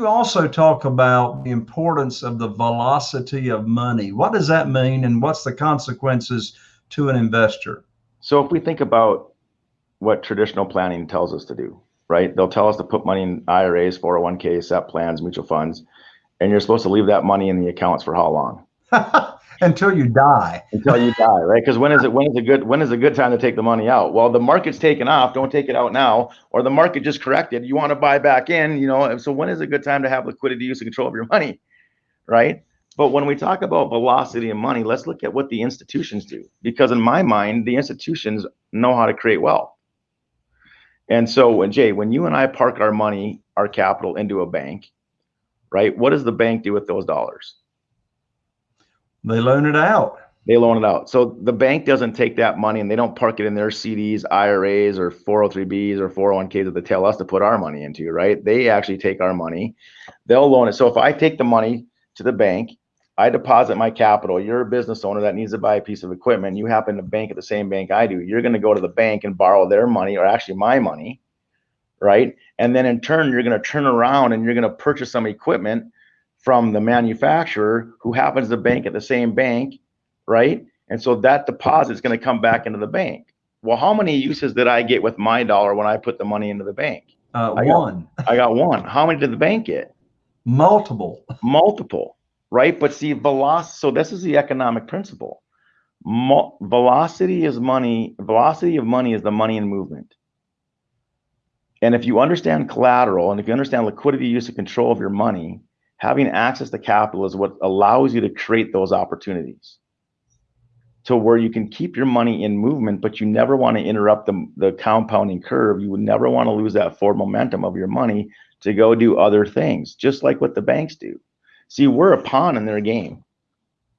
you also talk about the importance of the velocity of money. What does that mean, and what's the consequences to an investor? So, if we think about what traditional planning tells us to do, right? They'll tell us to put money in IRAs, 401k, SEP plans, mutual funds, and you're supposed to leave that money in the accounts for how long? until you die. Until you die, right? Because when is it when is a good when is a good time to take the money out? Well, the market's taken off, don't take it out now, or the market just corrected. You want to buy back in, you know. So when is a good time to have liquidity use and control of your money? Right. But when we talk about velocity and money, let's look at what the institutions do. Because in my mind, the institutions know how to create wealth. And so when Jay, when you and I park our money, our capital into a bank, right? What does the bank do with those dollars? They loan it out. They loan it out. So the bank doesn't take that money and they don't park it in their CDs, IRAs, or 403bs or 401ks that they tell us to put our money into, right? They actually take our money. They'll loan it. So if I take the money to the bank, I deposit my capital. You're a business owner that needs to buy a piece of equipment. You happen to bank at the same bank I do. You're going to go to the bank and borrow their money or actually my money, right? And then in turn, you're going to turn around and you're going to purchase some equipment from the manufacturer who happens to bank at the same bank, right? And so that deposit is going to come back into the bank. Well, how many uses did I get with my dollar when I put the money into the bank? Uh, I one. Got, I got one. How many did the bank get? Multiple. Multiple, right? But see, velocity. So this is the economic principle. Mo velocity is money. Velocity of money is the money in movement. And if you understand collateral and if you understand liquidity use and control of your money, having access to capital is what allows you to create those opportunities to where you can keep your money in movement, but you never want to interrupt the, the compounding curve. You would never want to lose that forward momentum of your money to go do other things, just like what the banks do. See, we're a pawn in their game.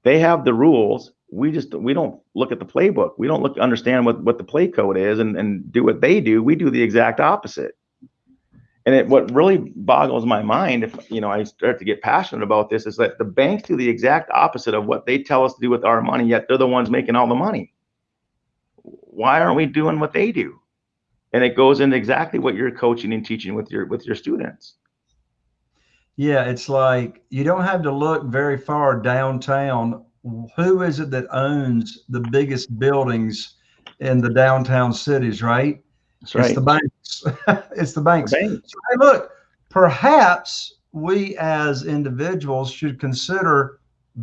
They have the rules. We just we don't look at the playbook. We don't look understand what, what the play code is and, and do what they do. We do the exact opposite and it, what really boggles my mind if you know i start to get passionate about this is that the banks do the exact opposite of what they tell us to do with our money yet they're the ones making all the money. Why aren't we doing what they do? And it goes into exactly what you're coaching and teaching with your with your students. Yeah it's like you don't have to look very far downtown. Who is it that owns the biggest buildings in the downtown cities right that's right. It's the banks. it's the banks. The banks. So, hey, look, perhaps we as individuals should consider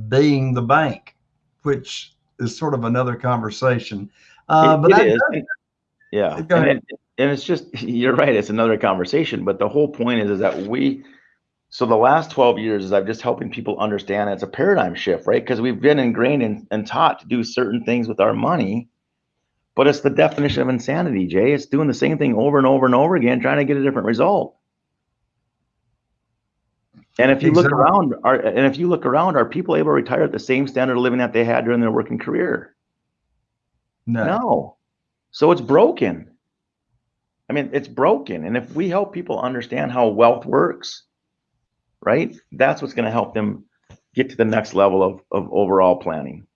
being the bank, which is sort of another conversation. Uh, it, but it is. yeah, and, it, and it's just you're right. It's another conversation, but the whole point is is that we. So the last 12 years is I've just helping people understand it's a paradigm shift, right? Because we've been ingrained and, and taught to do certain things with our money but it's the definition of insanity, Jay. It's doing the same thing over and over and over again, trying to get a different result. And if you exactly. look around, are and if you look around, are people able to retire at the same standard of living that they had during their working career? No. No. So it's broken. I mean, it's broken. And if we help people understand how wealth works, right, that's what's going to help them get to the next level of, of overall planning.